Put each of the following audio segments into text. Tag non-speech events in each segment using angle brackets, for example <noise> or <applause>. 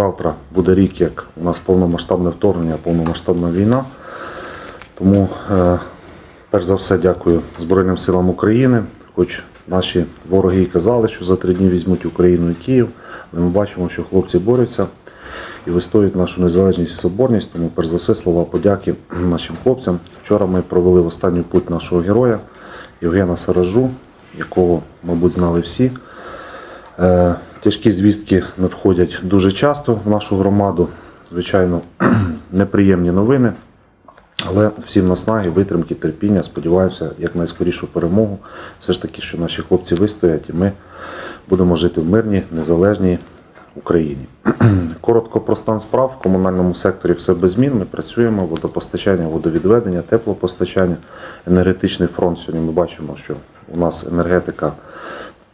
завтра буде рік, як у нас повномасштабне вторгнення, повномасштабна війна. Тому, е, перш за все, дякую Збройним силам України. Хоч наші вороги і казали, що за три дні візьмуть Україну і Київ, але ми бачимо, що хлопці борються і вистоюють нашу незалежність і соборність. Тому, перш за все, слова подяки нашим хлопцям. Вчора ми провели в останню путь нашого героя Євгена Саражу, якого, мабуть, знали всі. Тяжкі звістки надходять дуже часто в нашу громаду. Звичайно, <clears throat> неприємні новини. Але всім наснаги, витримки, терпіння, сподіваюся, як найскорішу перемогу. Все ж таки, що наші хлопці вистоять, і ми будемо жити в мирній, незалежній Україні. <clears throat> Коротко про стан справ. В комунальному секторі все без змін. Ми працюємо, водопостачання, водовідведення, теплопостачання, енергетичний фронт. Сьогодні ми бачимо, що у нас енергетика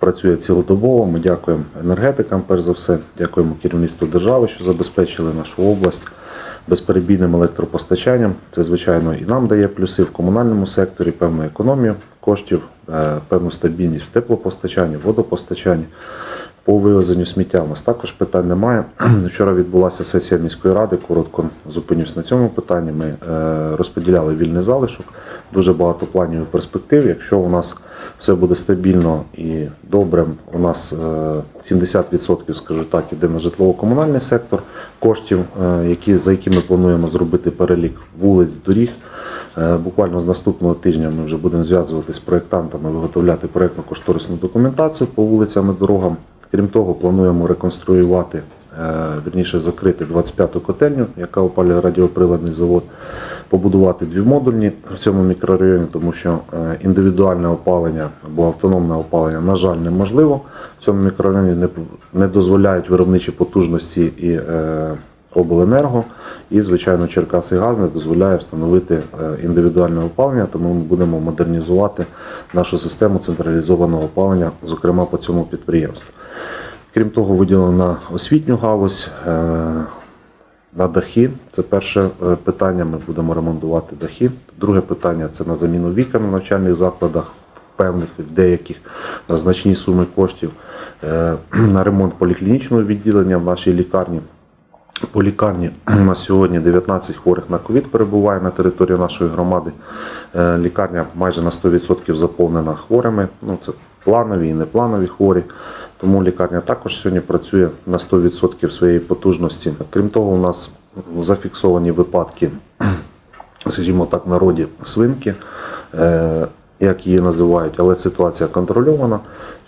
працює цілодобово. Ми дякуємо енергетикам, перш за все, дякуємо керівництву держави, що забезпечили нашу область безперебійним електропостачанням. Це, звичайно, і нам дає плюси в комунальному секторі, певну економію коштів, е, певну стабільність в теплопостачанні, водопостачанні. По вивезенню сміття у нас також питань немає. <clears throat> Вчора відбулася сесія міської ради. Коротко зупинюсь на цьому питанні. Ми е, розподіляли вільний залишок. Дуже багато планів і перспектив. Якщо у нас все буде стабільно і добре, у нас е, 70%, скажу так, іде на житлово-комунальний сектор коштів, е, які, за які ми плануємо зробити перелік вулиць, доріг. Е, Буквально з наступного тижня ми вже будемо зв'язуватися з проєктантами, виготовляти проєктно-кошторисну документацію по вулицям і дорогам. Крім того, плануємо реконструювати, е, вірніше закрити 25-ту котельню, яка опалює радіоприладний завод, побудувати дві модульні в цьому мікрорайоні, тому що е, індивідуальне опалення або автономне опалення, на жаль, неможливо. В цьому мікрорайоні не, дозволяють виробничі потужності і е, обленерго. І, звичайно, Черкаси газ не дозволяє встановити е, індивідуальне опалення, тому ми будемо модернізувати нашу систему централізованого опалення, зокрема по цьому підприємству. Крім того, виділено на освітню галузь, на дахи. Це перше е, питання. Ми будемо ремонтувати дахи. Друге питання це на заміну вікон в навчальних закладах, певних деяких на значні суми коштів, е, <clears throat> на ремонт поліклінічного відділення в нашій лікарні. По лікарні <clears throat> у нас сьогодні 19 хворих на ковід перебуває на території нашої громади. Е, Лікарня майже на 100% заповнена хворими. Ну, це планові і непланові хворі. Тому лікарня також сьогодні працює на 100% своєї потужності. Крім того, у нас зафіксовані випадки, <clears throat> скажімо так, народі свинки, е, як її називають, але ситуація контрольована.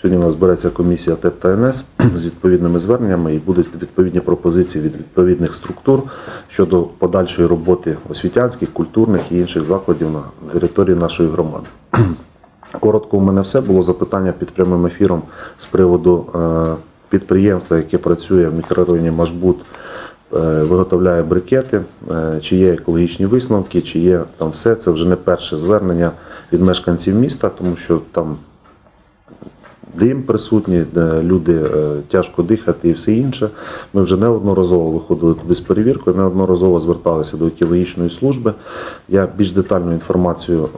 Сьогодні у нас збереться комісія ТЕП та НС з відповідними зверненнями і будуть відповідні пропозиції від відповідних структур щодо подальшої роботи освітянських, культурних і інших закладів на території нашої громади. <clears throat> Коротко, у мене все було запитання під прямим ефіром з приводу е, підприємства, яке працює в мікрорайоні Машбут, е, виготовляє брикети, е, чи є екологічні висновки, чи є там все. Це вже не перше звернення від мешканців міста, тому що там дим присутній, люди тяжко дихати і все інше. Ми вже неодноразово виходили туди з перевіркою, неодноразово зверталися до екологічної служби. Я більш детальну інформацію,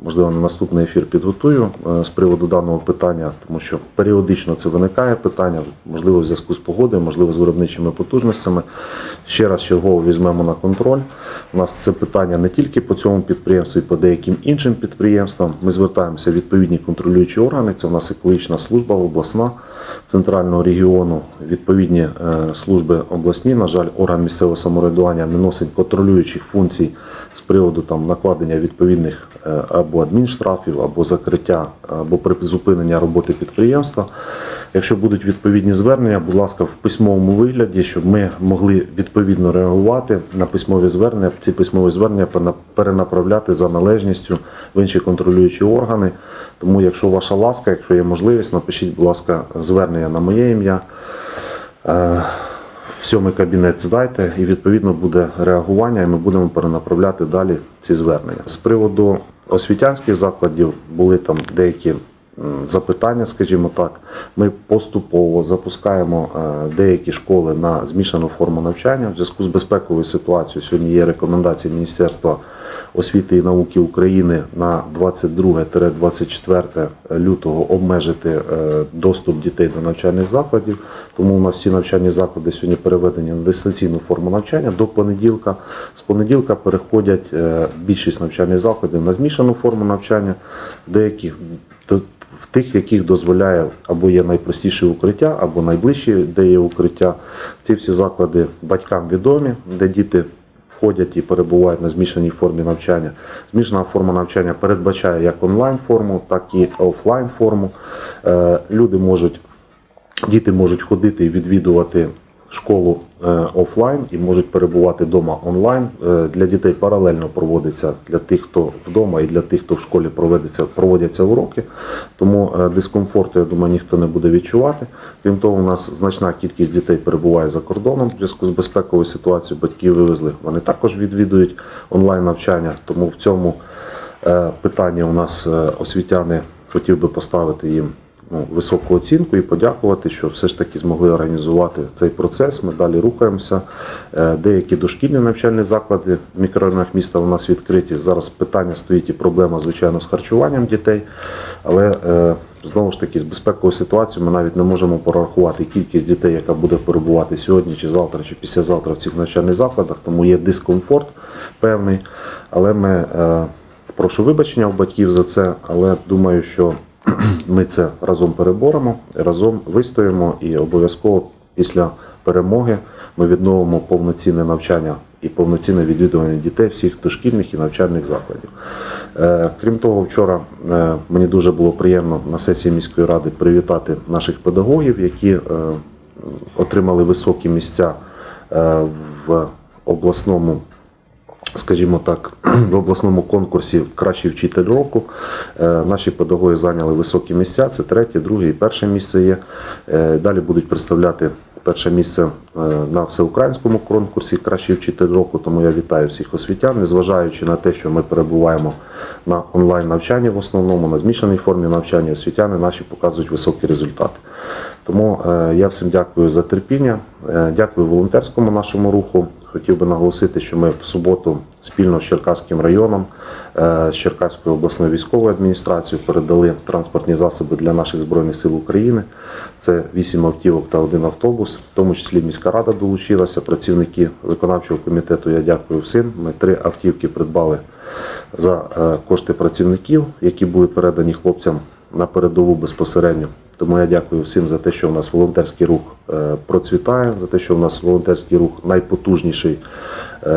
можливо, на наступний ефір підготую е, з приводу даного питання, тому що періодично це виникає питання, можливо, в зв'язку з погодою, можливо, з виробничими потужностями. Ще раз чергово візьмемо на контроль. У нас це питання не тільки по цьому підприємству, і по деяким іншим підприємствам. Ми звертаємося в відповідні контролюючі органи. Це у нас екологічна служба обласна центрального регіону, відповідні е, служби обласні. На жаль, орган місцевого самоврядування не носить контролюючих функцій з приводу там накладення відповідних е, або адмінштрафів, або закриття, або призупинення роботи підприємства. Якщо будуть відповідні звернення, будь ласка, в письмовому вигляді, щоб ми могли відповідно реагувати на письмові звернення, ці письмові звернення перенаправляти за належністю в інші контролюючі органи. Тому, якщо ваша ласка, якщо є можливість, напишіть, будь ласка, звернення на моє ім'я. Сьомий кабінет здайте і відповідно буде реагування, і ми будемо перенаправляти далі ці звернення. З приводу освітянських закладів були там деякі запитання, скажімо так. Ми поступово запускаємо е, деякі школи на змішану форму навчання в зв'язку з безпековою ситуацією. Сьогодні є рекомендації Міністерства освіти і науки України на 22-24 лютого обмежити е, доступ дітей до навчальних закладів. Тому у нас всі навчальні заклади сьогодні переведені на дистанційну форму навчання до понеділка. З понеділка переходять е, більшість навчальних закладів на змішану форму навчання, деяких до- в тих, яких дозволяє або є найпростіше укриття, або найближчі, де є укриття. Ці всі заклади батькам відомі, де діти входять і перебувають на змішаній формі навчання. Змішана форма навчання передбачає як онлайн форму, так і офлайн форму. Е, Люди можуть Діти можуть ходити і відвідувати школу е, офлайн і можуть перебувати вдома онлайн. Е, Для дітей паралельно проводиться для тих, хто вдома, і для тих, хто в школі проводиться, проводяться уроки. Тому е, дискомфорту, я думаю, ніхто не буде відчувати. Крім того, у нас значна кількість дітей перебуває за кордоном в зв'язку з безпековою ситуацією. Батьки вивезли. Вони також відвідують онлайн навчання. Тому в цьому питанні у нас освітяни хотів би поставити їм ну, високу оцінку і подякувати, що все ж таки змогли організувати цей процес. Ми далі рухаємося. Е, Деякі дошкільні навчальні заклади в мікрорайонах міста у нас відкриті. Зараз питання стоїть і проблема, звичайно, з харчуванням дітей. Але е, знову ж таки, з безпековою ситуацією ми навіть не можемо порахувати кількість дітей, яка буде перебувати сьогодні, чи завтра, чи післязавтра в цих навчальних закладах. Тому є дискомфорт певний. Але ми е, прошу вибачення у батьків за це, але думаю, що ми це разом переборемо, разом вистоїмо і обов'язково після перемоги ми відновимо повноцінне навчання і повноцінне відвідування дітей всіх дошкільних і навчальних закладів. Е, Крім того, вчора е, мені дуже було приємно на сесії міської ради привітати наших педагогів, які е, отримали високі місця в обласному скажімо так, <clears throat> в обласному конкурсі Кращий вчитель року. Е, Наші педагоги зайняли високі місця. Це третє, друге і перше місце є. Е, Далі будуть представляти перше місце е, на всеукраїнському конкурсі Кращий вчитель року. Тому я вітаю всіх освітян, незважаючи на те, що ми перебуваємо на онлайн навчанні в основному, на змішаній формі навчання, освітяни наші показують високі результати. Тому я всім дякую за терпіння, дякую волонтерському нашому руху. Хотів би наголосити, що ми в суботу спільно з Черкаським районом, е, з Черкаською обласною військовою адміністрацією передали транспортні засоби для наших збройних сил України. Це вісім автівок та один автобус, в тому числі міська рада долучилася. Працівники виконавчого комітету. Я дякую всім. Ми три автівки придбали за е, кошти працівників, які були передані хлопцям на передову безпосередньо. Тому я дякую всім за те, що у нас волонтерський рух е, процвітає, за те, що у нас волонтерський рух найпотужніший е,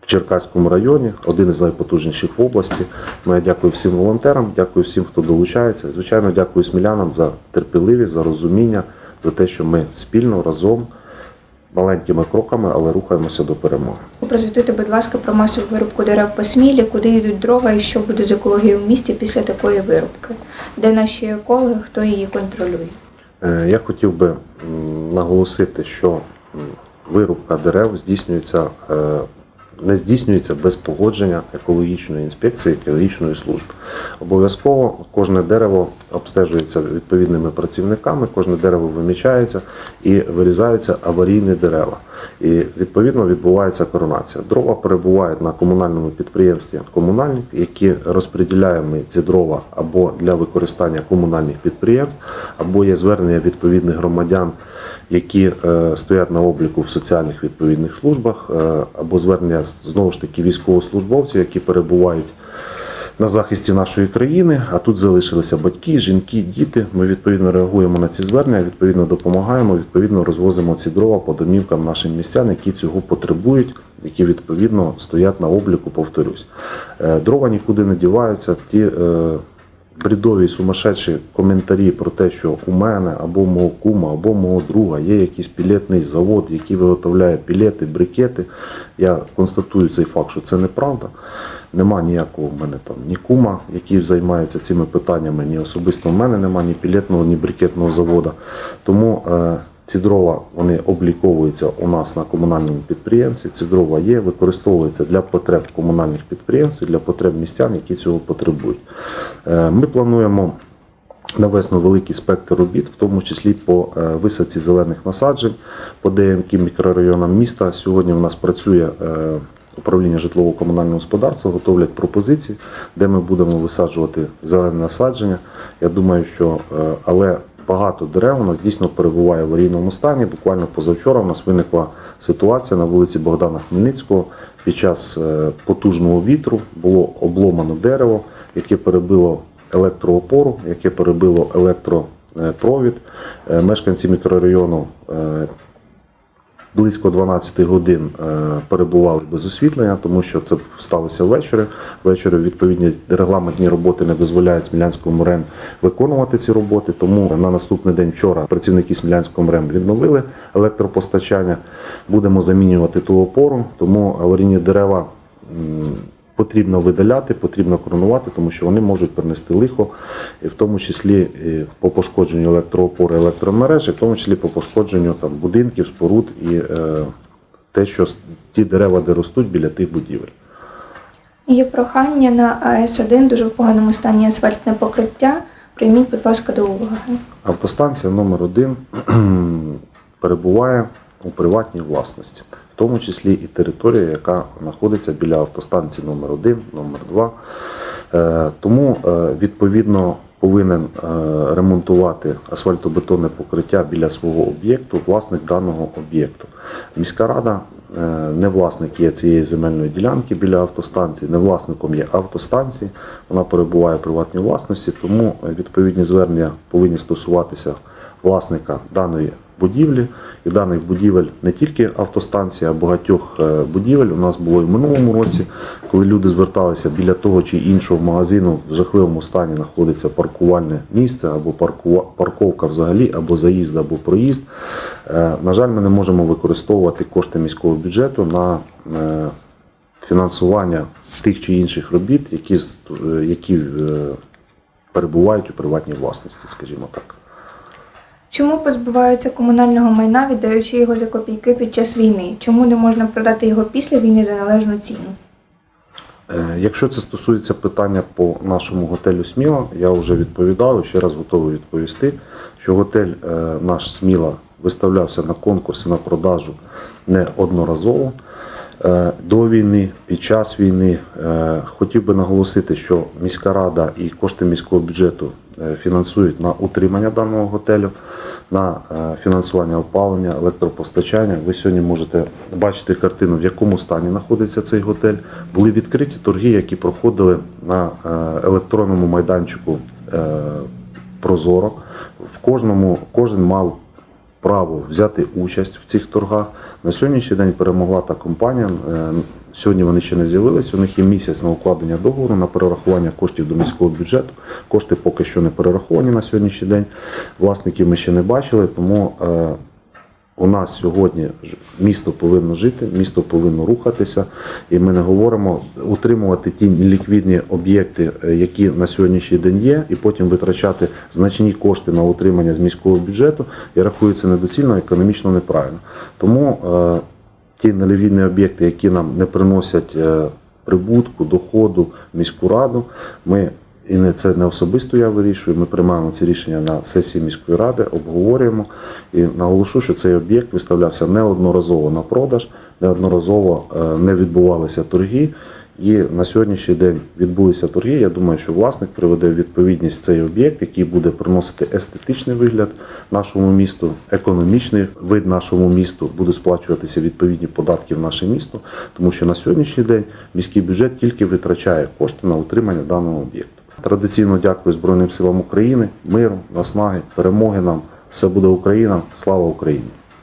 в Черкаському районі, один із найпотужніших в області. Тому я дякую всім волонтерам, дякую всім, хто долучається. Звичайно, дякую смілянам за терпеливість, за розуміння, за те, що ми спільно разом маленькими кроками, але рухаємося до перемоги. Прозвітуйте, будь ласка, про масову вирубку дерев по Смілі, куди йдуть дрова і що буде з екологією в місті після такої вирубки? Де наші екологи, хто її контролює? Е, Я хотів би наголосити, що вирубка дерев здійснюється, е, не здійснюється без погодження екологічної інспекції, екологічної служби. Обов'язково кожне дерево обстежується відповідними працівниками, кожне дерево вимічається і вирізаються аварійні дерева. І відповідно відбувається коронація. Дрова перебувають на комунальному підприємстві комунальник, які розподіляємо ці дрова або для використання комунальних підприємств, або є звернення відповідних громадян, які е, стоять на обліку в соціальних відповідних службах, е, або звернення знову ж таки військовослужбовців, які перебувають на захисті нашої країни. А тут залишилися батьки, жінки, діти. Ми відповідно реагуємо на ці звернення, відповідно допомагаємо, відповідно розвозимо ці дрова по домівкам нашим містян, які цього потребують, які відповідно стоять на обліку. Повторюсь, Е, дрова нікуди не діваються. Ті бредові сумасшедші коментарі про те, що у мене або мого кума, або мого друга є якийсь пілетний завод, який виготовляє пілети, брикети. Я констатую цей факт, що це неправда. Нема ніякого в мене там ні кума, який займається цими питаннями, ні особисто в мене нема ні пілетного, ні брикетного заводу. Тому е, ці дрова вони обліковуються у нас на комунальному підприємстві. Ці дрова є, використовуються для потреб комунальних підприємств, для потреб містян, які цього потребують. Е, Ми плануємо навесно великий спектр робіт, в тому числі по е, висадці зелених насаджень по деяким мікрорайонам міста. Сьогодні у нас працює е, управління житлово-комунального господарства готовлять пропозиції, де ми будемо висаджувати зелене насадження. Я думаю, що але багато дерев у нас дійсно перебуває в аварійному стані. Буквально позавчора у нас виникла ситуація на вулиці Богдана Хмельницького. Під час е, потужного вітру було обломано дерево, яке перебило електроопору, яке перебило електропровід. Е, Мешканці мікрорайону е, близько 12 годин е, перебували без освітлення, тому що це сталося ввечері. Ввечері відповідні регламентні роботи не дозволяють Смілянському МРЕМ виконувати ці роботи. Тому на наступний день вчора працівники Смілянського МРЕМ відновили електропостачання. Будемо замінювати ту опору, тому аварійні дерева. Потрібно видаляти, потрібно коронувати, тому що вони можуть принести лихо, в тому числі по пошкодженню електроопори, електромереж, в тому числі по пошкодженню там, будинків, споруд і е, те, що ті дерева, де ростуть біля тих будівель. Є прохання на АЕС-1, дуже в поганому стані асфальтне покриття. Прийміть, будь ласка, до уваги. Автостанція номер 1 <clears throat> перебуває у приватній власності, в тому числі і територія, яка знаходиться біля автостанції номер 1 номер 2 Е, Тому е, відповідно повинен е, ремонтувати асфальтобетонне покриття біля свого об'єкту власник даного об'єкту. Міська рада не власник є цієї земельної ділянки біля автостанції, не власником є автостанції. Вона перебуває у приватній власності, тому відповідні звернення повинні стосуватися власника даної будівлі. І даних будівель не тільки автостанція, а багатьох е, будівель. У нас було і в минулому році, коли люди зверталися біля того чи іншого магазину в жахливому стані знаходиться паркувальне місце або парковка взагалі, або заїзд, або проїзд. Е, На жаль, ми не можемо використовувати кошти міського бюджету на е, фінансування тих чи інших робіт, які, які перебувають у приватній власності, скажімо так. Чому позбуваються комунального майна, віддаючи його за копійки під час війни? Чому не можна продати його після війни за належну ціну? Е, Якщо це стосується питання по нашому готелю Сміла, я вже відповідав і ще раз готовий відповісти, що готель е, наш Сміла виставлявся на конкурси на продажу неодноразово. Е, До війни, під час війни Е, хотів би наголосити, що міська рада і кошти міського бюджету е, фінансують на утримання даного готелю, на фінансування опалення, електропостачання. Ви сьогодні можете бачити картину, в якому стані знаходиться цей готель. Були відкриті торги, які проходили на електронному майданчику Прозоро. В кожному кожен мав право взяти участь в цих торгах. На сьогоднішній день перемогла та компанія. Е, Сьогодні вони ще не з'явились. У них є місяць на укладення договору на перерахування коштів до міського бюджету. Кошти поки що не перераховані на сьогоднішній день. Власників ми ще не бачили, тому е, у нас сьогодні місто повинно жити, місто повинно рухатися, і ми не говоримо утримувати ті ліквідні об'єкти, е, які на сьогоднішній день є, і потім витрачати значні кошти на утримання з міського бюджету. Я рахую це недоцільно, економічно неправильно. Тому е, ті неліквідні об'єкти, які нам не приносять е, прибутку, доходу міську раду, ми і не це не особисто я вирішую. Ми приймаємо ці рішення на сесії міської ради, обговорюємо і наголошу, що цей об'єкт виставлявся неодноразово на продаж, неодноразово е, не відбувалися торги. І на сьогоднішній день відбулися торги. Я думаю, що власник приведе в відповідність цей об'єкт, який буде приносити естетичний вигляд нашому місту, економічний вид нашому місту, буде сплачуватися відповідні податки в наше місто, тому що на сьогоднішній день міський бюджет тільки витрачає кошти на утримання даного об'єкту. Традиційно дякую Збройним силам України, миру, наснаги, перемоги нам. Все буде Україна, слава Україні!